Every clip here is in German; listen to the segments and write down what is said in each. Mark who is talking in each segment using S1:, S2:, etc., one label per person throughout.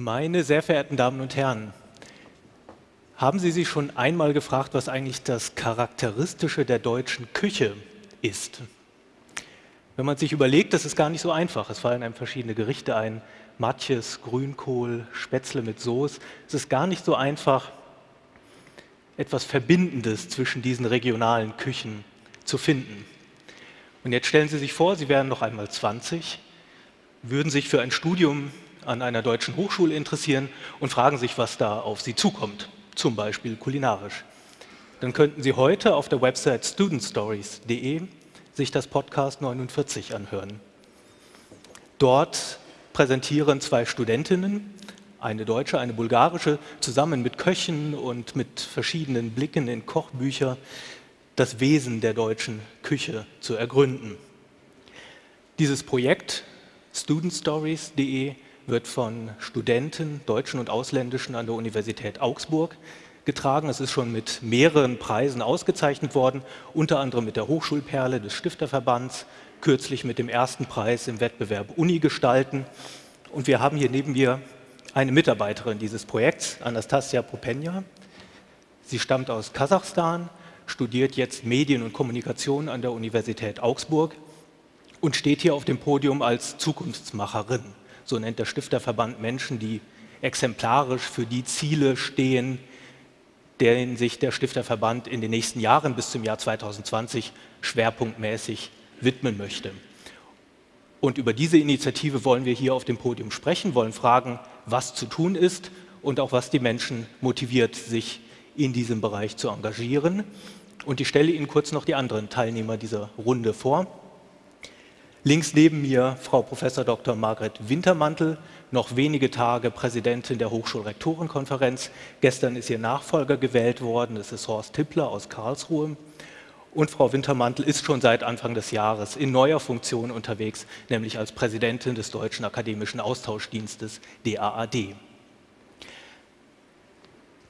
S1: Meine sehr verehrten Damen und Herren, haben Sie sich schon einmal gefragt, was eigentlich das Charakteristische der deutschen Küche ist? Wenn man sich überlegt, das ist gar nicht so einfach. Es fallen einem verschiedene Gerichte ein, Matjes, Grünkohl, Spätzle mit Soße. Es ist gar nicht so einfach, etwas Verbindendes zwischen diesen regionalen Küchen zu finden. Und jetzt stellen Sie sich vor, Sie wären noch einmal 20, würden sich für ein Studium an einer deutschen Hochschule interessieren und fragen sich, was da auf Sie zukommt, zum Beispiel kulinarisch. Dann könnten Sie heute auf der Website studentstories.de sich das Podcast 49 anhören. Dort präsentieren zwei Studentinnen, eine deutsche, eine bulgarische, zusammen mit Köchen und mit verschiedenen Blicken in Kochbücher das Wesen der deutschen Küche zu ergründen. Dieses Projekt studentstories.de wird von Studenten, deutschen und ausländischen an der Universität Augsburg getragen. Es ist schon mit mehreren Preisen ausgezeichnet worden, unter anderem mit der Hochschulperle des Stifterverbands, kürzlich mit dem ersten Preis im Wettbewerb Uni gestalten. Und wir haben hier neben mir eine Mitarbeiterin dieses Projekts, Anastasia Popenja. Sie stammt aus Kasachstan, studiert jetzt Medien und Kommunikation an der Universität Augsburg und steht hier auf dem Podium als Zukunftsmacherin so nennt der Stifterverband Menschen, die exemplarisch für die Ziele stehen, denen sich der Stifterverband in den nächsten Jahren bis zum Jahr 2020 schwerpunktmäßig widmen möchte. Und über diese Initiative wollen wir hier auf dem Podium sprechen, wollen fragen, was zu tun ist und auch was die Menschen motiviert, sich in diesem Bereich zu engagieren. Und ich stelle Ihnen kurz noch die anderen Teilnehmer dieser Runde vor. Links neben mir Frau Prof. Dr. Margret Wintermantel, noch wenige Tage Präsidentin der Hochschulrektorenkonferenz. Gestern ist ihr Nachfolger gewählt worden, das ist Horst Tippler aus Karlsruhe. Und Frau Wintermantel ist schon seit Anfang des Jahres in neuer Funktion unterwegs, nämlich als Präsidentin des Deutschen Akademischen Austauschdienstes DAAD.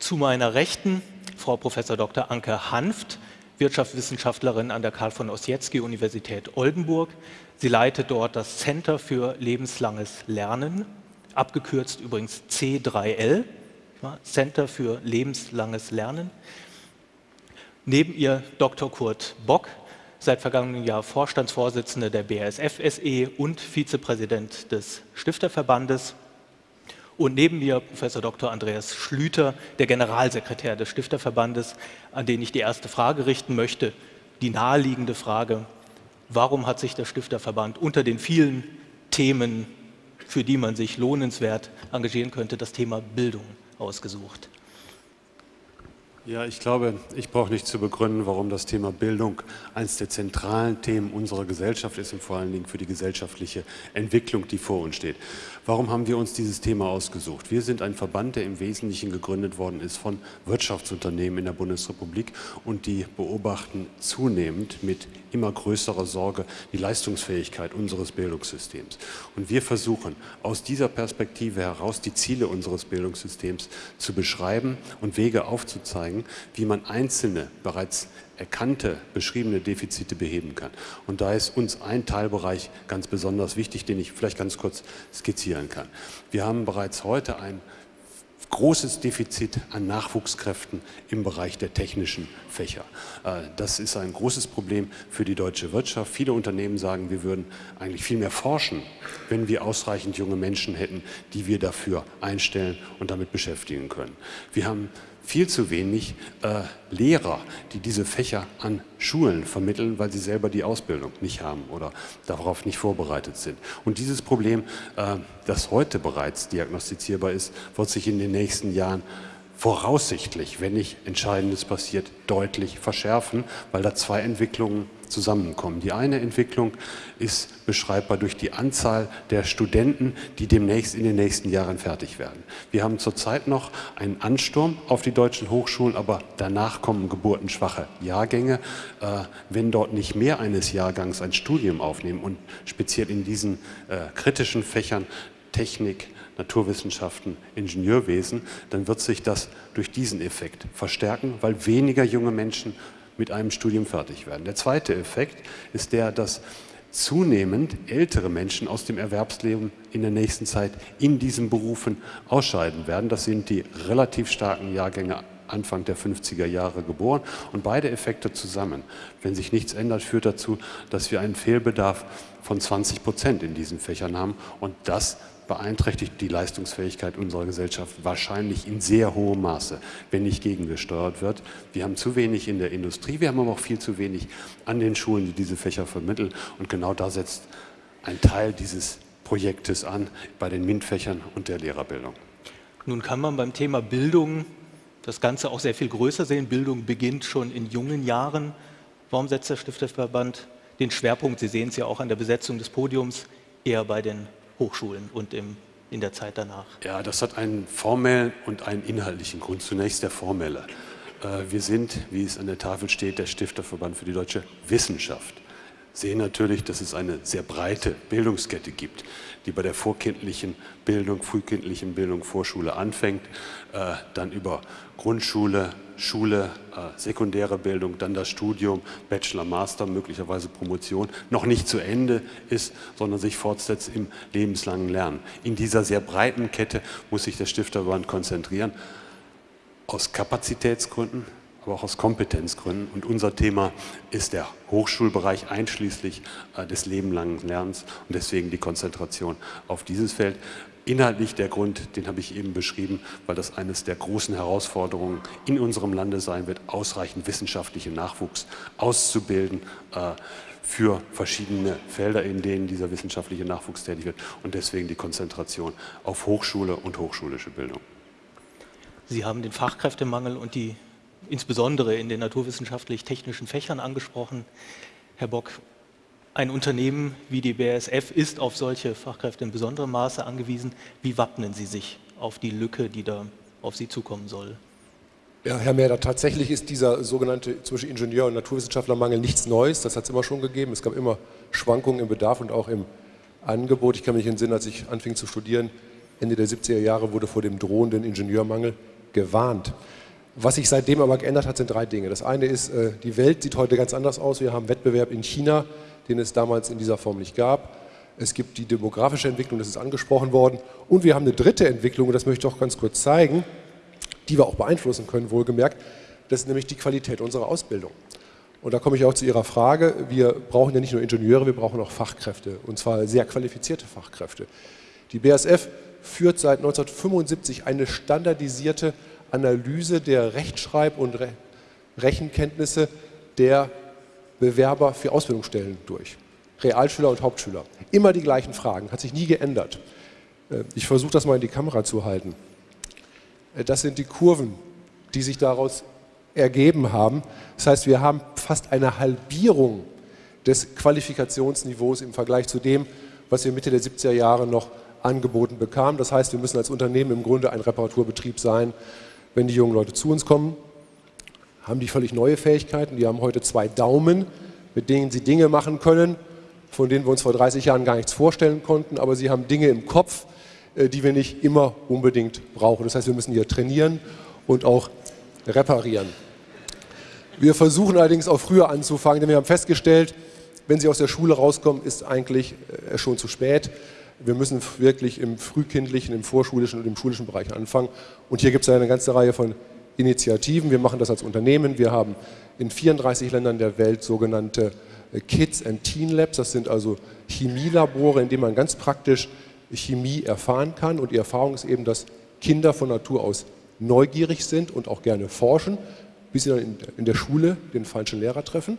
S1: Zu meiner Rechten Frau Prof. Dr. Anke Hanft, Wirtschaftswissenschaftlerin an der Karl von Ossietzky Universität Oldenburg. Sie leitet dort das Center für lebenslanges Lernen, abgekürzt übrigens C3L, Center für lebenslanges Lernen. Neben ihr Dr. Kurt Bock, seit vergangenem Jahr Vorstandsvorsitzender der BASF SE und Vizepräsident des Stifterverbandes. Und neben mir Professor Dr. Andreas Schlüter, der Generalsekretär des Stifterverbandes, an den ich die erste Frage richten möchte, die naheliegende Frage, warum hat sich der Stifterverband unter den vielen Themen, für die man sich lohnenswert engagieren könnte, das Thema Bildung ausgesucht?
S2: Ja, ich glaube, ich brauche nicht zu begründen, warum das Thema Bildung eines der zentralen Themen unserer Gesellschaft ist und vor allen Dingen für die gesellschaftliche Entwicklung, die vor uns steht. Warum haben wir uns dieses Thema ausgesucht? Wir sind ein Verband, der im Wesentlichen gegründet worden ist von Wirtschaftsunternehmen in der Bundesrepublik und die beobachten zunehmend mit immer größerer Sorge die Leistungsfähigkeit unseres Bildungssystems. Und wir versuchen aus dieser Perspektive heraus die Ziele unseres Bildungssystems zu beschreiben und Wege aufzuzeigen, wie man einzelne bereits erkannte, beschriebene Defizite beheben kann. Und da ist uns ein Teilbereich ganz besonders wichtig, den ich vielleicht ganz kurz skizzieren kann. Wir haben bereits heute ein großes Defizit an Nachwuchskräften im Bereich der technischen Fächer. Äh, das ist ein großes Problem für die deutsche Wirtschaft. Viele Unternehmen sagen, wir würden eigentlich viel mehr forschen, wenn wir ausreichend junge Menschen hätten, die wir dafür einstellen und damit beschäftigen können. Wir haben viel zu wenig äh, Lehrer, die diese Fächer an Schulen vermitteln, weil sie selber die Ausbildung nicht haben oder darauf nicht vorbereitet sind. Und dieses Problem, äh, das heute bereits diagnostizierbar ist, wird sich in den nächsten Jahren voraussichtlich, wenn nicht Entscheidendes passiert, deutlich verschärfen, weil da zwei Entwicklungen zusammenkommen. Die eine Entwicklung ist beschreibbar durch die Anzahl der Studenten, die demnächst in den nächsten Jahren fertig werden. Wir haben zurzeit noch einen Ansturm auf die deutschen Hochschulen, aber danach kommen geburtenschwache Jahrgänge. Äh, wenn dort nicht mehr eines Jahrgangs ein Studium aufnehmen und speziell in diesen äh, kritischen Fächern Technik, Naturwissenschaften, Ingenieurwesen, dann wird sich das durch diesen Effekt verstärken, weil weniger junge Menschen mit einem Studium fertig werden. Der zweite Effekt ist der, dass zunehmend ältere Menschen aus dem Erwerbsleben in der nächsten Zeit in diesen Berufen ausscheiden werden. Das sind die relativ starken Jahrgänge Anfang der 50er Jahre geboren und beide Effekte zusammen, wenn sich nichts ändert, führt dazu, dass wir einen Fehlbedarf von 20 Prozent in diesen Fächern haben und das beeinträchtigt die Leistungsfähigkeit unserer Gesellschaft wahrscheinlich in sehr hohem Maße, wenn nicht gegengesteuert wird. Wir haben zu wenig in der Industrie, wir haben aber auch viel zu wenig an den Schulen, die diese Fächer vermitteln und genau da setzt ein Teil dieses Projektes an bei den MINT-Fächern und der Lehrerbildung.
S1: Nun kann man beim Thema Bildung das Ganze auch sehr viel größer sehen. Bildung beginnt schon in jungen Jahren. Warum setzt der Stifterverband den Schwerpunkt, Sie sehen es ja auch an der Besetzung des Podiums, eher bei den Hochschulen und im, in der Zeit danach?
S2: Ja, das hat einen formellen und einen inhaltlichen Grund. Zunächst der formelle. Äh, wir sind, wie es an der Tafel steht, der Stifterverband für die deutsche Wissenschaft sehen natürlich, dass es eine sehr breite Bildungskette gibt, die bei der vorkindlichen Bildung, frühkindlichen Bildung, Vorschule anfängt, äh, dann über Grundschule, Schule, äh, sekundäre Bildung, dann das Studium, Bachelor, Master, möglicherweise Promotion, noch nicht zu Ende ist, sondern sich fortsetzt im lebenslangen Lernen. In dieser sehr breiten Kette muss sich der Stifterband konzentrieren, aus Kapazitätsgründen, aber auch aus Kompetenzgründen. Und unser Thema ist der Hochschulbereich einschließlich äh, des lebenlangen Lernens und deswegen die Konzentration auf dieses Feld. Inhaltlich der Grund, den habe ich eben beschrieben, weil das eines der großen Herausforderungen in unserem Lande sein wird, ausreichend wissenschaftlichen Nachwuchs auszubilden äh, für verschiedene Felder, in denen dieser wissenschaftliche Nachwuchs tätig wird und deswegen die Konzentration auf Hochschule und hochschulische Bildung.
S1: Sie haben den Fachkräftemangel und die insbesondere in den naturwissenschaftlich-technischen Fächern angesprochen. Herr Bock, ein Unternehmen wie die BASF ist auf solche Fachkräfte in besonderem Maße angewiesen. Wie wappnen Sie sich auf die Lücke, die da auf Sie zukommen soll?
S3: Ja, Herr Merder, tatsächlich ist dieser sogenannte zwischen Ingenieur- und Naturwissenschaftlermangel nichts Neues. Das hat es immer schon gegeben. Es gab immer Schwankungen im Bedarf und auch im Angebot. Ich kann mich entsinnen, als ich anfing zu studieren, Ende der 70er Jahre wurde vor dem drohenden Ingenieurmangel gewarnt. Was sich seitdem aber geändert hat, sind drei Dinge. Das eine ist, äh, die Welt sieht heute ganz anders aus. Wir haben Wettbewerb in China, den es damals in dieser Form nicht gab. Es gibt die demografische Entwicklung, das ist angesprochen worden. Und wir haben eine dritte Entwicklung, und das möchte ich auch ganz kurz zeigen, die wir auch beeinflussen können, wohlgemerkt. Das ist nämlich die Qualität unserer Ausbildung. Und da komme ich auch zu Ihrer Frage. Wir brauchen ja nicht nur Ingenieure, wir brauchen auch Fachkräfte, und zwar sehr qualifizierte Fachkräfte. Die BASF führt seit 1975 eine standardisierte Analyse der Rechtschreib- und Re Rechenkenntnisse der Bewerber für Ausbildungsstellen durch. Realschüler und Hauptschüler. Immer die gleichen Fragen, hat sich nie geändert. Äh, ich versuche das mal in die Kamera zu halten. Äh, das sind die Kurven, die sich daraus ergeben haben. Das heißt, wir haben fast eine Halbierung des Qualifikationsniveaus im Vergleich zu dem, was wir Mitte der 70er Jahre noch angeboten bekamen. Das heißt, wir müssen als Unternehmen im Grunde ein Reparaturbetrieb sein, wenn die jungen Leute zu uns kommen, haben die völlig neue Fähigkeiten. Die haben heute zwei Daumen, mit denen sie Dinge machen können, von denen wir uns vor 30 Jahren gar nichts vorstellen konnten. Aber sie haben Dinge im Kopf, äh, die wir nicht immer unbedingt brauchen. Das heißt, wir müssen hier trainieren und auch reparieren. Wir versuchen allerdings auch früher anzufangen, denn wir haben festgestellt, wenn sie aus der Schule rauskommen, ist eigentlich äh, schon zu spät. Wir müssen wirklich im frühkindlichen, im vorschulischen und im schulischen Bereich anfangen. Und hier gibt es eine ganze Reihe von Initiativen. Wir machen das als Unternehmen. Wir haben in 34 Ländern der Welt sogenannte äh, Kids and Teen Labs. Das sind also Chemielabore, in denen man ganz praktisch Chemie erfahren kann. Und die Erfahrung ist eben, dass Kinder von Natur aus neugierig sind und auch gerne forschen, bis sie dann in der Schule den falschen Lehrer treffen.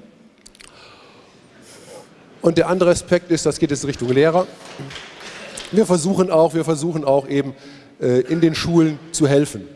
S3: Und der andere Aspekt ist, das geht jetzt Richtung Lehrer. Wir versuchen auch, wir versuchen auch eben äh, in den Schulen zu helfen.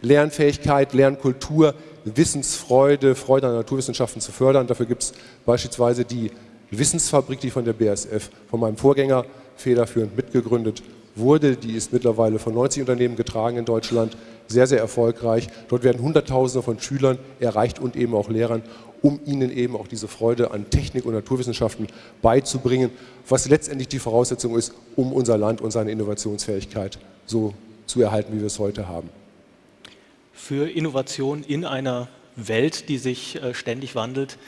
S3: Lernfähigkeit, Lernkultur, Wissensfreude, Freude an Naturwissenschaften zu fördern. Dafür gibt es beispielsweise die Wissensfabrik, die von der BASF, von meinem Vorgänger federführend mitgegründet wurde. Die ist mittlerweile von 90 Unternehmen getragen in Deutschland, sehr, sehr erfolgreich. Dort werden Hunderttausende von Schülern erreicht und eben auch Lehrern um ihnen eben auch diese Freude an Technik und Naturwissenschaften beizubringen, was letztendlich die Voraussetzung ist, um unser Land und seine Innovationsfähigkeit so zu erhalten, wie wir es heute haben.
S1: Für Innovation in einer Welt, die sich äh, ständig wandelt,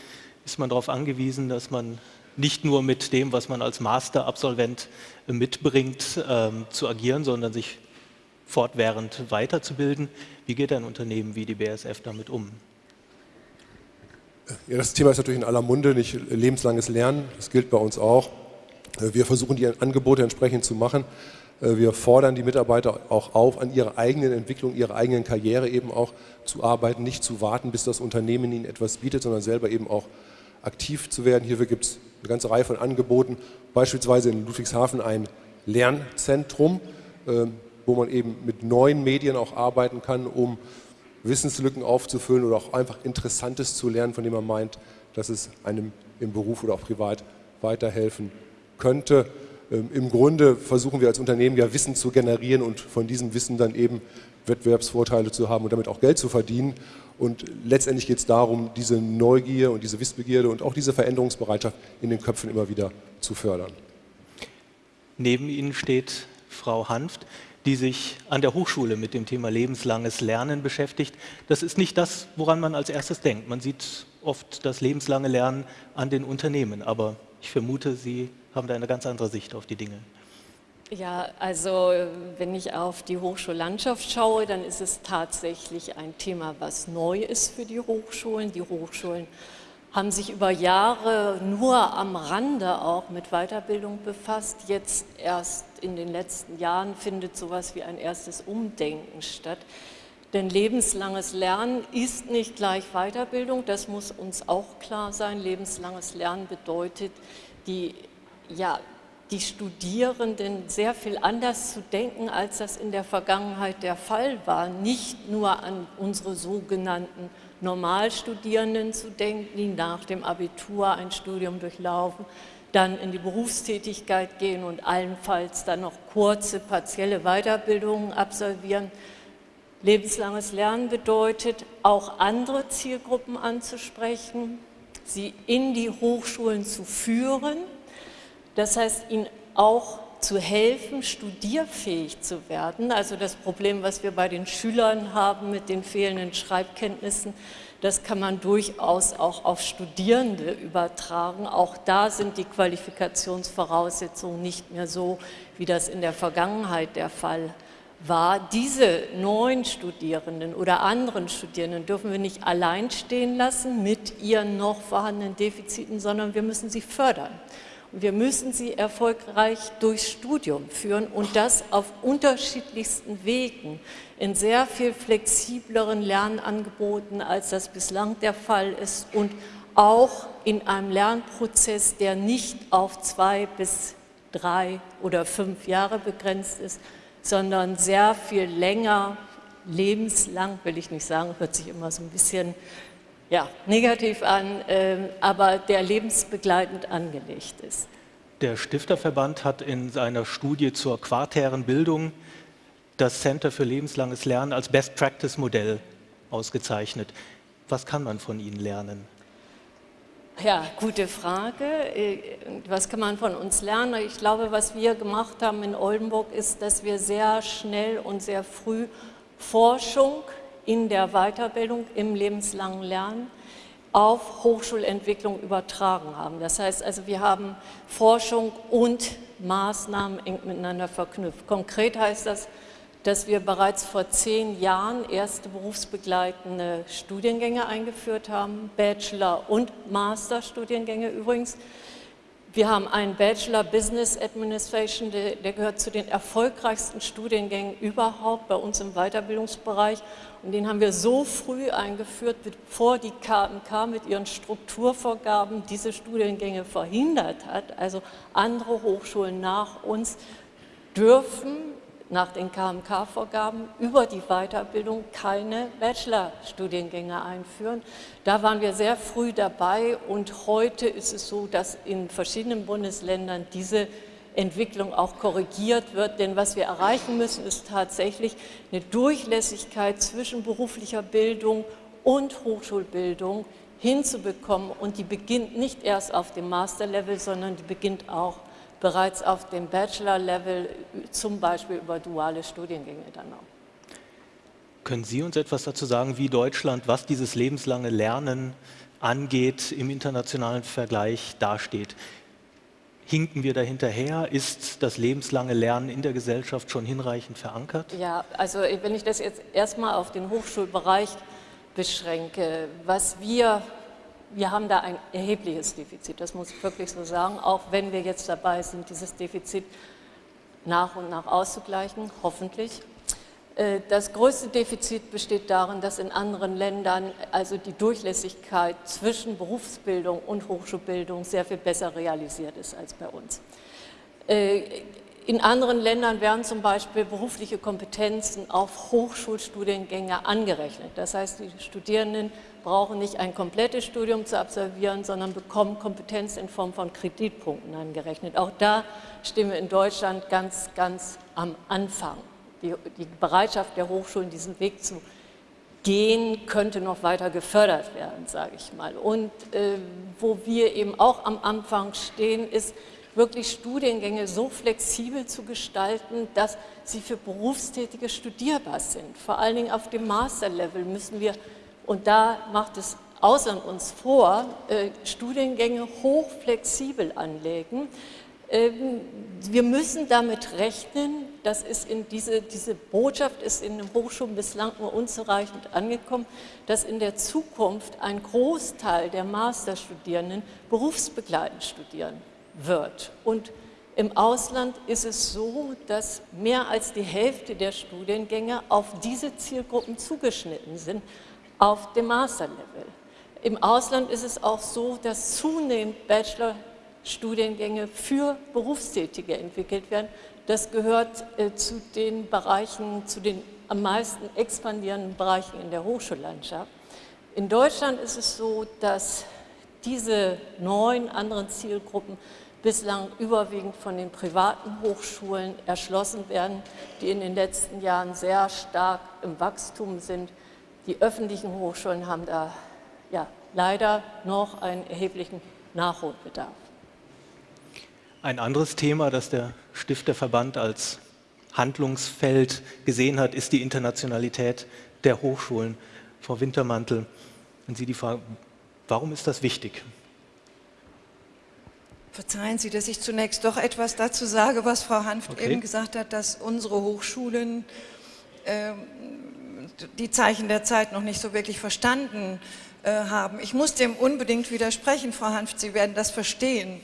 S1: ist man darauf angewiesen, dass man nicht nur mit dem, was man als Masterabsolvent mitbringt, ähm, zu agieren, sondern sich fortwährend weiterzubilden. Wie geht ein Unternehmen wie die BASF damit um?
S3: Ja, das Thema ist natürlich in aller Munde, nicht lebenslanges Lernen. Das gilt bei uns auch. Wir versuchen die Angebote entsprechend zu machen. Wir fordern die Mitarbeiter auch auf, an ihrer eigenen Entwicklung, ihrer eigenen Karriere eben auch zu arbeiten, nicht zu warten, bis das Unternehmen ihnen etwas bietet, sondern selber eben auch aktiv zu werden. Hierfür gibt es eine ganze Reihe von Angeboten, beispielsweise in Ludwigshafen ein Lernzentrum, ähm, wo man eben mit neuen Medien auch arbeiten kann, um Wissenslücken aufzufüllen oder auch einfach Interessantes zu lernen, von dem man meint, dass es einem im Beruf oder auch privat weiterhelfen könnte. Ähm, Im Grunde versuchen wir als Unternehmen ja Wissen zu generieren und von diesem Wissen dann eben Wettbewerbsvorteile zu haben und damit auch Geld zu verdienen. Und letztendlich geht es darum, diese Neugier und diese Wissbegierde und auch diese Veränderungsbereitschaft in den Köpfen immer wieder zu fördern.
S1: Neben Ihnen steht Frau Hanft, die sich an der Hochschule mit dem Thema lebenslanges Lernen beschäftigt. Das ist nicht das, woran man als erstes denkt. Man sieht oft das lebenslange Lernen an den Unternehmen, aber ich vermute, Sie haben da eine ganz andere Sicht auf die Dinge.
S4: Ja, also wenn ich auf die Hochschullandschaft schaue, dann ist es tatsächlich ein Thema, was neu ist für die Hochschulen. Die Hochschulen haben sich über Jahre nur am Rande auch mit Weiterbildung befasst. Jetzt erst in den letzten Jahren findet sowas wie ein erstes Umdenken statt. Denn lebenslanges Lernen ist nicht gleich Weiterbildung, das muss uns auch klar sein. Lebenslanges Lernen bedeutet, die ja, die Studierenden sehr viel anders zu denken, als das in der Vergangenheit der Fall war. Nicht nur an unsere sogenannten Normalstudierenden zu denken, die nach dem Abitur ein Studium durchlaufen, dann in die Berufstätigkeit gehen und allenfalls dann noch kurze, partielle Weiterbildungen absolvieren. Lebenslanges Lernen bedeutet, auch andere Zielgruppen anzusprechen, sie in die Hochschulen zu führen, das heißt, ihnen auch zu helfen, studierfähig zu werden. Also das Problem, was wir bei den Schülern haben mit den fehlenden Schreibkenntnissen, das kann man durchaus auch auf Studierende übertragen. Auch da sind die Qualifikationsvoraussetzungen nicht mehr so, wie das in der Vergangenheit der Fall war. Diese neuen Studierenden oder anderen Studierenden dürfen wir nicht allein stehen lassen mit ihren noch vorhandenen Defiziten, sondern wir müssen sie fördern. Wir müssen sie erfolgreich durchs Studium führen und das auf unterschiedlichsten Wegen, in sehr viel flexibleren Lernangeboten, als das bislang der Fall ist und auch in einem Lernprozess, der nicht auf zwei bis drei oder fünf Jahre begrenzt ist, sondern sehr viel länger, lebenslang, will ich nicht sagen, hört sich immer so ein bisschen ja, negativ an, äh, aber der lebensbegleitend angelegt ist.
S1: Der Stifterverband hat in seiner Studie zur quartären Bildung das Center für lebenslanges Lernen als Best Practice Modell ausgezeichnet. Was kann man von Ihnen lernen?
S4: Ja, gute Frage. Äh, was kann man von uns lernen? Ich glaube, was wir gemacht haben in Oldenburg ist, dass wir sehr schnell und sehr früh Forschung in der Weiterbildung im lebenslangen Lernen auf Hochschulentwicklung übertragen haben. Das heißt also, wir haben Forschung und Maßnahmen eng miteinander verknüpft. Konkret heißt das, dass wir bereits vor zehn Jahren erste berufsbegleitende Studiengänge eingeführt haben, Bachelor- und Masterstudiengänge übrigens, wir haben einen Bachelor Business Administration, der, der, gehört zu den erfolgreichsten Studiengängen überhaupt bei uns im Weiterbildungsbereich. Und den haben wir so früh eingeführt, bevor die KMK mit ihren Strukturvorgaben diese Studiengänge verhindert hat. Also andere Hochschulen nach uns dürfen nach den KMK-Vorgaben über die Weiterbildung keine Bachelorstudiengänge einführen. Da waren wir sehr früh dabei und heute ist es so, dass in verschiedenen Bundesländern diese Entwicklung auch korrigiert wird. Denn was wir erreichen müssen, ist tatsächlich eine Durchlässigkeit zwischen beruflicher Bildung und Hochschulbildung hinzubekommen. Und die beginnt nicht erst auf dem Masterlevel, sondern die beginnt auch bereits auf dem Bachelor-Level, zum Beispiel über duale Studiengänge dann auch.
S1: Können Sie uns etwas dazu sagen, wie Deutschland, was dieses lebenslange Lernen angeht, im internationalen Vergleich dasteht? Hinken wir da hinterher? Ist das lebenslange Lernen in der Gesellschaft schon hinreichend verankert?
S4: Ja, also wenn ich das jetzt erstmal auf den Hochschulbereich beschränke, was wir, wir haben da ein erhebliches Defizit, das muss ich wirklich so sagen, auch wenn wir jetzt dabei sind, dieses Defizit nach und nach auszugleichen, hoffentlich. Äh, das größte Defizit besteht darin, dass in anderen Ländern also die Durchlässigkeit zwischen Berufsbildung und Hochschulbildung sehr viel besser realisiert ist als bei uns. Äh, in anderen Ländern werden zum Beispiel berufliche Kompetenzen auf Hochschulstudiengänge angerechnet. Das heißt, die Studierenden brauchen nicht ein komplettes Studium zu absolvieren, sondern bekommen Kompetenz in Form von Kreditpunkten angerechnet. Auch da stehen wir in Deutschland ganz, ganz am Anfang die, die Bereitschaft der Hochschulen, diesen Weg zu gehen, könnte noch weiter gefördert werden, sage ich mal. Und äh, wo wir eben auch am Anfang stehen, ist wirklich Studiengänge so flexibel zu gestalten, dass sie für Berufstätige studierbar sind. Vor allen Dingen auf dem Masterlevel müssen wir, und da macht es Ausland uns vor, äh, Studiengänge hochflexibel anlegen, ähm, wir müssen damit rechnen, das ist in diese, diese Botschaft ist in den Hochschulen bislang nur unzureichend angekommen, dass in der Zukunft ein Großteil der Masterstudierenden berufsbegleitend studieren wird. Und im Ausland ist es so, dass mehr als die Hälfte der Studiengänge auf diese Zielgruppen zugeschnitten sind, auf dem Masterlevel. Im Ausland ist es auch so, dass zunehmend Bachelor Studiengänge für Berufstätige entwickelt werden. Das gehört äh, zu den Bereichen, zu den am meisten expandierenden Bereichen in der Hochschullandschaft. In Deutschland ist es so, dass diese neun anderen Zielgruppen bislang überwiegend von den privaten Hochschulen erschlossen werden, die in den letzten Jahren sehr stark im Wachstum sind. Die öffentlichen Hochschulen haben da ja, leider noch einen erheblichen Nachholbedarf.
S1: Ein anderes Thema, das der Stifterverband als Handlungsfeld gesehen hat, ist die Internationalität der Hochschulen. Frau Wintermantel, und Sie die Frage, warum ist das wichtig?
S5: Verzeihen Sie, dass ich zunächst doch etwas dazu sage, was Frau Hanft okay. eben gesagt hat, dass unsere Hochschulen äh, die Zeichen der Zeit noch nicht so wirklich verstanden äh, haben. Ich muss dem unbedingt widersprechen, Frau Hanft, Sie werden das verstehen.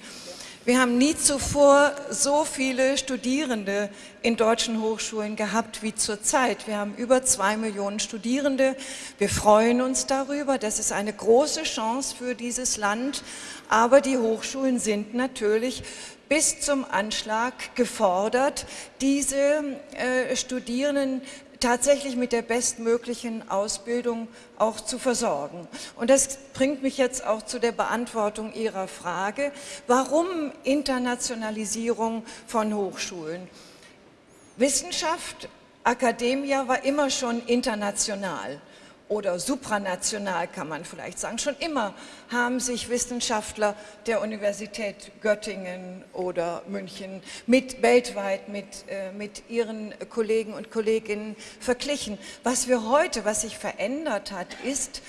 S5: Wir haben nie zuvor so viele Studierende in deutschen Hochschulen gehabt wie zurzeit. Wir haben über zwei Millionen Studierende. Wir freuen uns darüber. Das ist eine große Chance für dieses Land. Aber die Hochschulen sind natürlich bis zum Anschlag gefordert, diese äh, Studierenden tatsächlich mit der bestmöglichen Ausbildung auch zu versorgen. Und das bringt mich jetzt auch zu der Beantwortung Ihrer Frage, warum Internationalisierung von Hochschulen? Wissenschaft, Akademie war immer schon international oder supranational kann man vielleicht sagen. Schon immer haben sich Wissenschaftler der Universität Göttingen oder München mit weltweit mit, äh, mit ihren Kollegen und Kolleginnen verglichen. Was wir heute, was sich verändert hat, ist,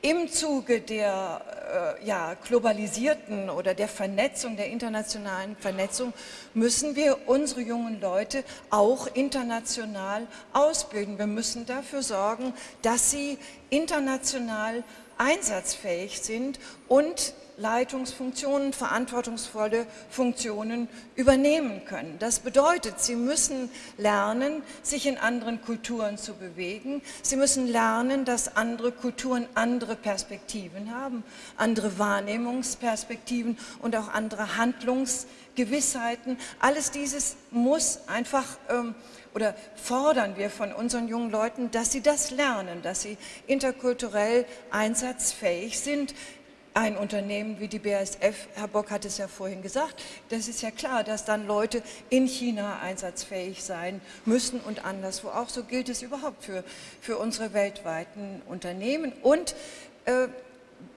S5: im Zuge der äh, ja, globalisierten oder der Vernetzung, der internationalen Vernetzung, müssen wir unsere jungen Leute auch international ausbilden. Wir müssen dafür sorgen, dass sie international einsatzfähig sind und Leitungsfunktionen, verantwortungsvolle Funktionen übernehmen können. Das bedeutet, sie müssen lernen, sich in anderen Kulturen zu bewegen. Sie müssen lernen, dass andere Kulturen andere Perspektiven haben, andere Wahrnehmungsperspektiven und auch andere Handlungsgewissheiten. Alles dieses muss einfach ähm, oder fordern wir von unseren jungen Leuten, dass sie das lernen, dass sie interkulturell einsatzfähig sind, ein Unternehmen wie die BASF, Herr Bock hat es ja vorhin gesagt, das ist ja klar, dass dann Leute in China einsatzfähig sein müssen und anderswo auch. So gilt es überhaupt für, für unsere weltweiten Unternehmen. Und äh,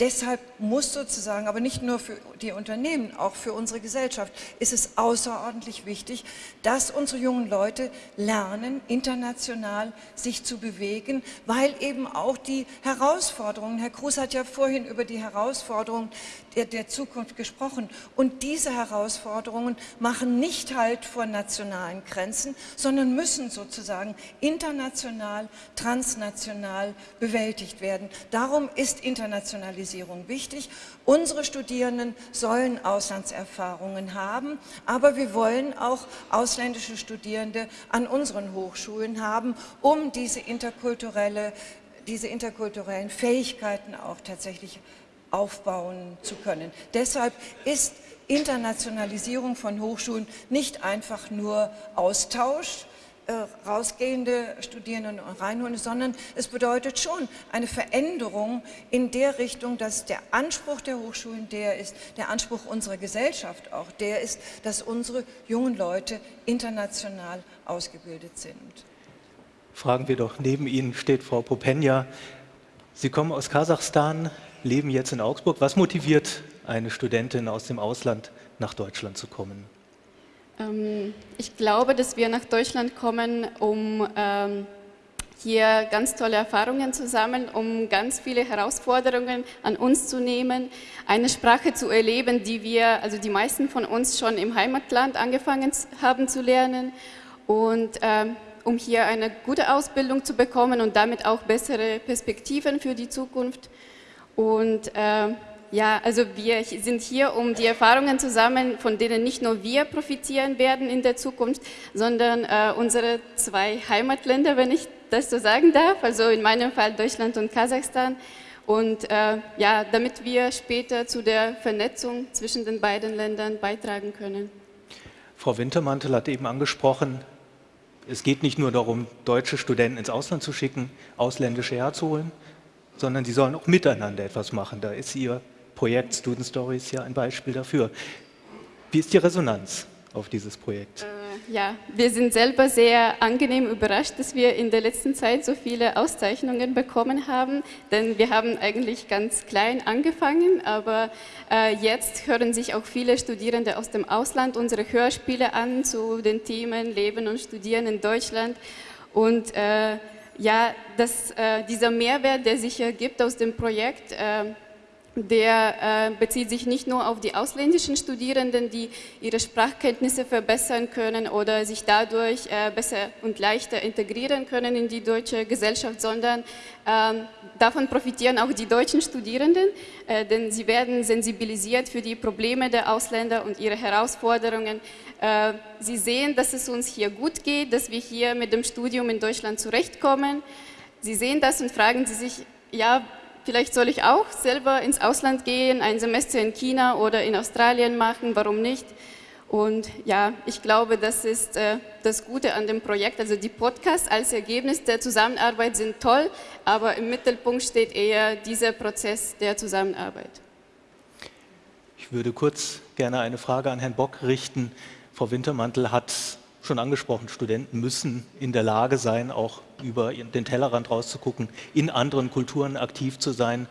S5: deshalb muss sozusagen, aber nicht nur für die Unternehmen, auch für unsere Gesellschaft, ist es außerordentlich wichtig, dass unsere jungen Leute lernen, international sich zu bewegen, weil eben auch die Herausforderungen, Herr Kruse hat ja vorhin über die Herausforderungen der, der Zukunft gesprochen, und diese Herausforderungen machen nicht halt vor nationalen Grenzen, sondern müssen sozusagen international, transnational bewältigt werden. Darum ist Internationalisierung wichtig. Unsere Studierenden sollen Auslandserfahrungen haben, aber wir wollen auch ausländische Studierende an unseren Hochschulen haben, um diese, interkulturelle, diese interkulturellen Fähigkeiten auch tatsächlich aufbauen zu können. Deshalb ist Internationalisierung von Hochschulen nicht einfach nur Austausch, rausgehende Studierenden reinholen, sondern es bedeutet schon eine Veränderung in der Richtung, dass der Anspruch der Hochschulen der ist, der Anspruch unserer Gesellschaft auch der ist, dass unsere jungen Leute international ausgebildet sind.
S1: Fragen wir doch, neben Ihnen steht Frau Popenja. Sie kommen aus Kasachstan, leben jetzt in Augsburg. Was motiviert eine Studentin aus dem Ausland nach Deutschland zu kommen?
S6: Ähm, ich glaube, dass wir nach Deutschland kommen, um ähm, hier ganz tolle Erfahrungen zu sammeln, um ganz viele Herausforderungen an uns zu nehmen, eine Sprache zu erleben, die wir, also die meisten von uns schon im Heimatland angefangen haben zu lernen und ähm, um hier eine gute Ausbildung zu bekommen und damit auch bessere Perspektiven für die Zukunft. Und äh, ja, also wir sind hier, um die Erfahrungen zu sammeln, von denen nicht nur wir profitieren werden in der Zukunft, sondern äh, unsere zwei Heimatländer, wenn ich das so sagen darf, also in meinem Fall Deutschland und Kasachstan. Und äh, ja, damit wir später zu der Vernetzung zwischen den beiden Ländern beitragen können.
S1: Frau Wintermantel hat eben angesprochen, es geht nicht nur darum, deutsche Studenten ins Ausland zu schicken, ausländische herzuholen, sondern sie sollen auch miteinander etwas machen. Da ist Ihr Projekt Student Stories ja ein Beispiel dafür. Wie ist die Resonanz auf dieses Projekt?
S6: Äh, ja, wir sind selber sehr angenehm überrascht, dass wir in der letzten Zeit so viele Auszeichnungen bekommen haben, denn wir haben eigentlich ganz klein angefangen, aber äh, jetzt hören sich auch viele Studierende aus dem Ausland unsere Hörspiele an zu den Themen Leben und Studieren in Deutschland und äh, ja, das, äh, dieser Mehrwert, der sich ergibt aus dem Projekt, äh, der äh, bezieht sich nicht nur auf die ausländischen Studierenden, die ihre Sprachkenntnisse verbessern können oder sich dadurch äh, besser und leichter integrieren können in die deutsche Gesellschaft, sondern ähm, davon profitieren auch die deutschen Studierenden, äh, denn sie werden sensibilisiert für die Probleme der Ausländer und ihre Herausforderungen. Äh, sie sehen, dass es uns hier gut geht, dass wir hier mit dem Studium in Deutschland zurechtkommen. Sie sehen das und fragen sie sich, ja, Vielleicht soll ich auch selber ins Ausland gehen, ein Semester in China oder in Australien machen, warum nicht? Und ja, ich glaube, das ist äh, das Gute an dem Projekt. Also die Podcasts als Ergebnis der Zusammenarbeit sind toll, aber im Mittelpunkt steht eher dieser Prozess der Zusammenarbeit.
S1: Ich würde kurz gerne eine Frage an Herrn Bock richten. Frau Wintermantel hat schon angesprochen, Studenten müssen in der Lage sein, auch über den Tellerrand rauszugucken, in anderen Kulturen aktiv zu sein.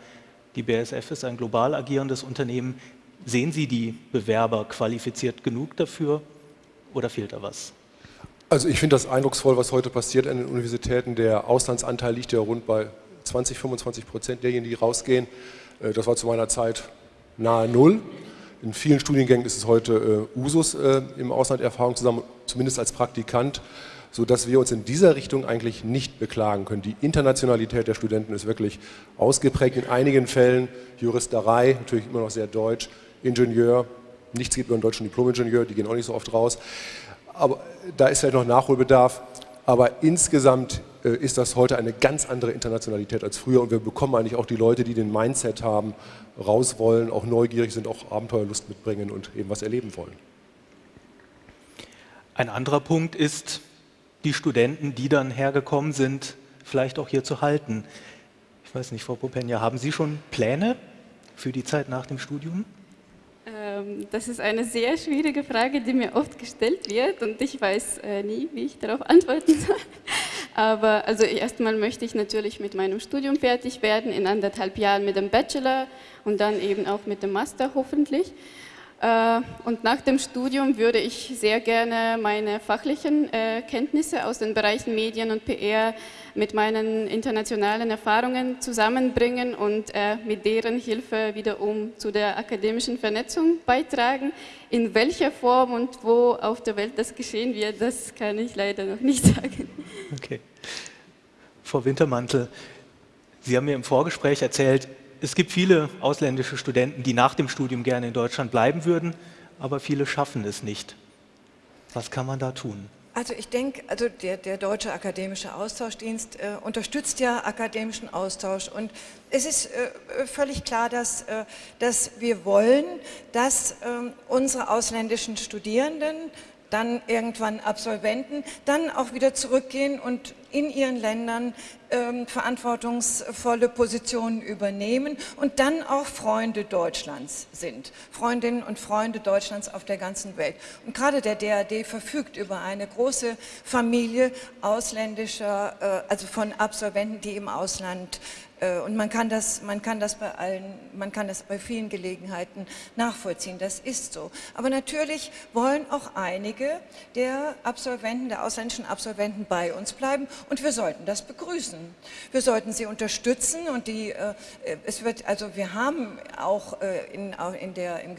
S1: Die BASF ist ein global agierendes Unternehmen. Sehen Sie die Bewerber qualifiziert genug dafür oder fehlt da was?
S3: Also ich finde das eindrucksvoll, was heute passiert an den Universitäten. Der Auslandsanteil liegt ja rund bei 20, 25 Prozent derjenigen, die rausgehen. Äh, das war zu meiner Zeit nahe Null. In vielen Studiengängen ist es heute äh, Usus, äh, im Ausland Erfahrung zu sammeln, zumindest als Praktikant, sodass wir uns in dieser Richtung eigentlich nicht beklagen können. Die Internationalität der Studenten ist wirklich ausgeprägt. In einigen Fällen Juristerei, natürlich immer noch sehr deutsch, Ingenieur, nichts geht über einen deutschen Diplom-Ingenieur, die gehen auch nicht so oft raus. Aber da ist vielleicht noch Nachholbedarf. Aber insgesamt äh, ist das heute eine ganz andere Internationalität als früher und wir bekommen eigentlich auch die Leute, die den Mindset haben, raus wollen, auch neugierig sind, auch Abenteuerlust mitbringen und eben was erleben wollen.
S1: Ein anderer Punkt ist, die Studenten, die dann hergekommen sind, vielleicht auch hier zu halten. Ich weiß nicht, Frau Popenja, haben Sie schon Pläne für die Zeit nach dem Studium?
S6: Ähm, das ist eine sehr schwierige Frage, die mir oft gestellt wird und ich weiß äh, nie, wie ich darauf antworten soll. Aber also erstmal möchte ich natürlich mit meinem Studium fertig werden, in anderthalb Jahren mit dem Bachelor und dann eben auch mit dem Master hoffentlich. Äh, und nach dem Studium würde ich sehr gerne meine fachlichen äh, Kenntnisse aus den Bereichen Medien und PR mit meinen internationalen Erfahrungen zusammenbringen und äh, mit deren Hilfe wiederum zu der akademischen Vernetzung beitragen. In welcher Form und wo auf der Welt das geschehen wird, das kann ich leider noch nicht sagen.
S1: Okay. Frau Wintermantel, Sie haben mir im Vorgespräch erzählt, es gibt viele ausländische Studenten, die nach dem Studium gerne in Deutschland bleiben würden, aber viele schaffen es nicht. Was kann man da tun?
S5: Also ich denke, also der, der, Deutsche Akademische Austauschdienst äh, unterstützt ja akademischen Austausch und es ist äh, völlig klar, dass, äh, dass wir wollen, dass ähm, unsere ausländischen Studierenden dann irgendwann Absolventen, dann auch wieder zurückgehen und in ihren Ländern ähm, verantwortungsvolle Positionen übernehmen und dann auch Freunde Deutschlands sind. Freundinnen und Freunde Deutschlands auf der ganzen Welt. Und gerade der DAD verfügt über eine große Familie ausländischer, äh, also von Absolventen, die im Ausland und man kann, das, man, kann das bei allen, man kann das bei vielen Gelegenheiten nachvollziehen, das ist so. Aber natürlich wollen auch einige der Absolventen, der ausländischen Absolventen bei uns bleiben und wir sollten das begrüßen. Wir sollten sie unterstützen und die, äh, es wird, also wir haben auch äh, in, in der, im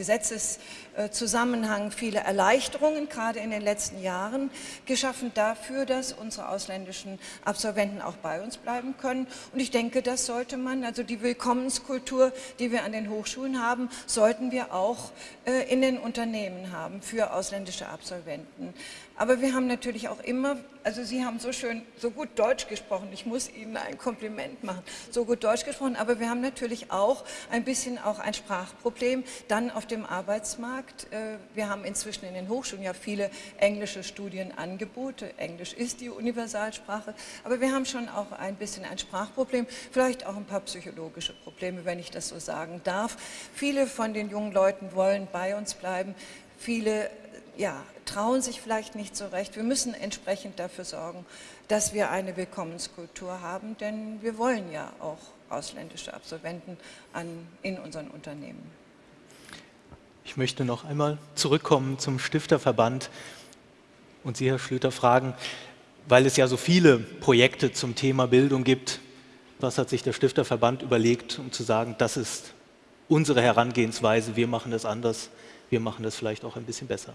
S5: Gesetzeszusammenhang viele Erleichterungen, gerade in den letzten Jahren, geschaffen dafür, dass unsere ausländischen Absolventen auch bei uns bleiben können. Und ich denke, das sollte man, also die Willkommenskultur, die wir an den Hochschulen haben, sollten wir auch äh, in den Unternehmen haben für ausländische Absolventen. Aber wir haben natürlich auch immer, also Sie haben so schön, so gut Deutsch gesprochen, ich muss Ihnen ein Kompliment machen, so gut Deutsch gesprochen, aber wir haben natürlich auch ein bisschen auch ein Sprachproblem dann auf dem Arbeitsmarkt. Äh, wir haben inzwischen in den Hochschulen ja viele englische Studienangebote, Englisch ist die Universalsprache, aber wir haben schon auch ein bisschen ein Sprachproblem, vielleicht auch ein paar psychologische Probleme, wenn ich das so sagen darf. Viele von den jungen Leuten wollen bei uns bleiben, viele ja, trauen sich vielleicht nicht so recht. Wir müssen entsprechend dafür sorgen, dass wir eine Willkommenskultur haben, denn wir wollen ja auch ausländische Absolventen an, in unseren Unternehmen.
S1: Ich möchte noch einmal zurückkommen zum Stifterverband und Sie, Herr Schlüter, fragen, weil es ja so viele Projekte zum Thema Bildung gibt, was hat sich der Stifterverband überlegt, um zu sagen, das ist unsere Herangehensweise, wir machen das anders, wir machen das vielleicht auch ein bisschen besser?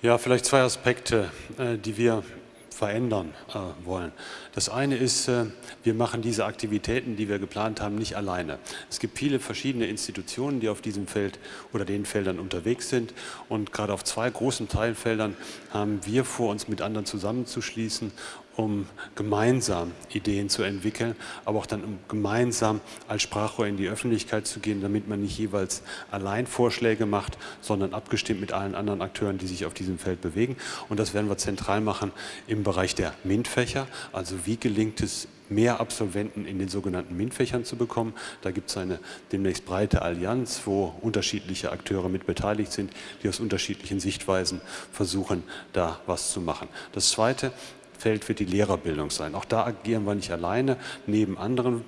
S2: Ja, vielleicht zwei Aspekte, äh, die wir verändern äh, wollen. Das eine ist, äh, wir machen diese Aktivitäten, die wir geplant haben, nicht alleine. Es gibt viele verschiedene Institutionen, die auf diesem Feld oder den Feldern unterwegs sind und gerade auf zwei großen Teilfeldern haben wir vor, uns mit anderen zusammenzuschließen um gemeinsam Ideen zu entwickeln, aber auch dann um gemeinsam als Sprachrohr in die Öffentlichkeit zu gehen, damit man nicht jeweils allein Vorschläge macht, sondern abgestimmt mit allen anderen Akteuren, die sich auf diesem Feld bewegen. Und das werden wir zentral machen im Bereich der MINT-Fächer, also wie gelingt es, mehr Absolventen in den sogenannten MINT-Fächern zu bekommen. Da gibt es eine demnächst breite Allianz, wo unterschiedliche Akteure mit beteiligt sind, die aus unterschiedlichen Sichtweisen versuchen, da was zu machen. Das Zweite, Feld wird die Lehrerbildung sein. Auch da agieren wir nicht alleine, neben anderen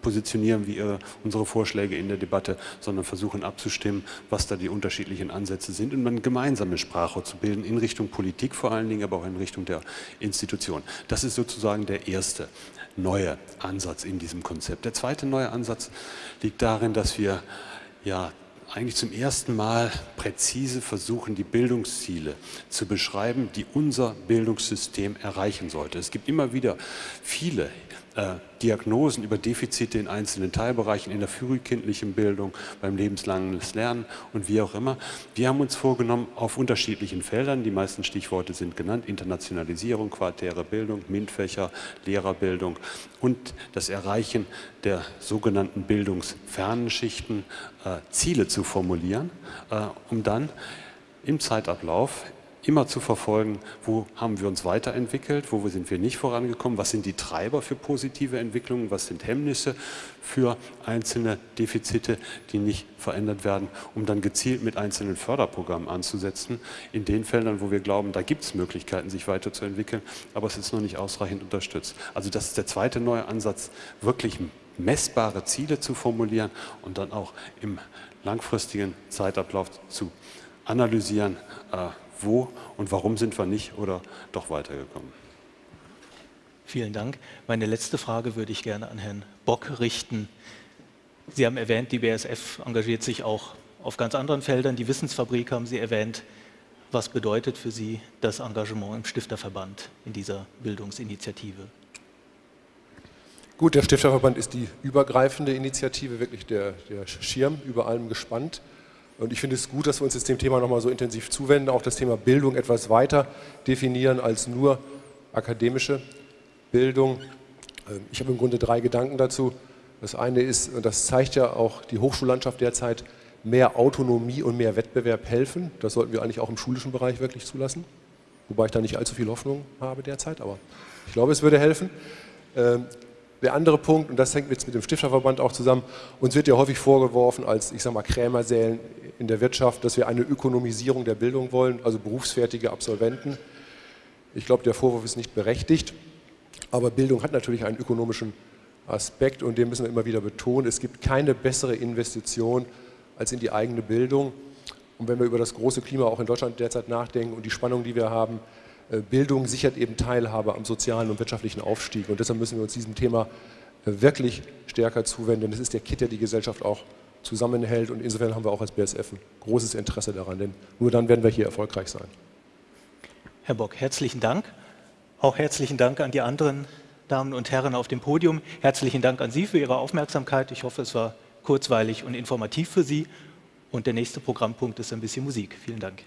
S2: positionieren wir unsere Vorschläge in der Debatte, sondern versuchen abzustimmen, was da die unterschiedlichen Ansätze sind und eine gemeinsame Sprache zu bilden, in Richtung Politik vor allen Dingen, aber auch in Richtung der Institution. Das ist sozusagen der erste neue Ansatz in diesem Konzept. Der zweite neue Ansatz liegt darin, dass wir ja eigentlich zum ersten Mal präzise versuchen, die Bildungsziele zu beschreiben, die unser Bildungssystem erreichen sollte. Es gibt immer wieder viele äh, Diagnosen über Defizite in einzelnen Teilbereichen, in der frühkindlichen Bildung, beim lebenslangen Lernen und wie auch immer. Wir haben uns vorgenommen, auf unterschiedlichen Feldern, die meisten Stichworte sind genannt, Internationalisierung, quartäre Bildung, MINT-Fächer, Lehrerbildung und das Erreichen der sogenannten bildungsfernen Schichten, äh, Ziele zu formulieren, äh, um dann im Zeitablauf immer zu verfolgen, wo haben wir uns weiterentwickelt, wo sind wir nicht vorangekommen, was sind die Treiber für positive Entwicklungen, was sind Hemmnisse für einzelne Defizite, die nicht verändert werden, um dann gezielt mit einzelnen Förderprogrammen anzusetzen, in den Feldern, wo wir glauben, da gibt es Möglichkeiten, sich weiterzuentwickeln, aber es ist noch nicht ausreichend unterstützt. Also das ist der zweite neue Ansatz, wirklich messbare Ziele zu formulieren und dann auch im langfristigen Zeitablauf zu analysieren, äh, wo und warum sind wir nicht oder doch weitergekommen.
S1: Vielen Dank. Meine letzte Frage würde ich gerne an Herrn Bock richten. Sie haben erwähnt, die BSF engagiert sich auch auf ganz anderen Feldern. Die Wissensfabrik haben Sie erwähnt. Was bedeutet für Sie das Engagement im Stifterverband in dieser Bildungsinitiative?
S3: Gut, der Stifterverband ist die übergreifende Initiative, wirklich der, der Schirm über allem gespannt. Und ich finde es gut, dass wir uns jetzt dem Thema nochmal so intensiv zuwenden, auch das Thema Bildung etwas weiter definieren als nur akademische Bildung. Ähm, ich habe im Grunde drei Gedanken dazu. Das eine ist, und das zeigt ja auch die Hochschullandschaft derzeit, mehr Autonomie und mehr Wettbewerb helfen. Das sollten wir eigentlich auch im schulischen Bereich wirklich zulassen. Wobei ich da nicht allzu viel Hoffnung habe derzeit, aber ich glaube, es würde helfen. Der andere Punkt, und das hängt jetzt mit dem Stifterverband auch zusammen, uns wird ja häufig vorgeworfen als, ich sag mal, Krämersälen in der Wirtschaft, dass wir eine Ökonomisierung der Bildung wollen, also berufsfertige Absolventen. Ich glaube, der Vorwurf ist nicht berechtigt, aber Bildung hat natürlich einen ökonomischen Aspekt und den müssen wir immer wieder betonen. Es gibt keine bessere Investition als in die eigene Bildung. Und wenn wir über das große Klima auch in Deutschland derzeit nachdenken und die Spannung, die wir haben, Bildung sichert eben Teilhabe am sozialen und wirtschaftlichen Aufstieg. Und deshalb müssen wir uns diesem Thema äh, wirklich stärker zuwenden. Das ist der Kit, der die Gesellschaft auch zusammenhält. Und insofern haben wir auch als BSF ein großes Interesse daran, denn nur dann werden wir hier erfolgreich sein.
S1: Herr Bock, herzlichen Dank. Auch herzlichen Dank an die anderen Damen und Herren auf dem Podium. Herzlichen Dank an Sie für Ihre Aufmerksamkeit. Ich hoffe, es war kurzweilig und informativ für Sie. Und der nächste Programmpunkt ist ein bisschen Musik. Vielen Dank.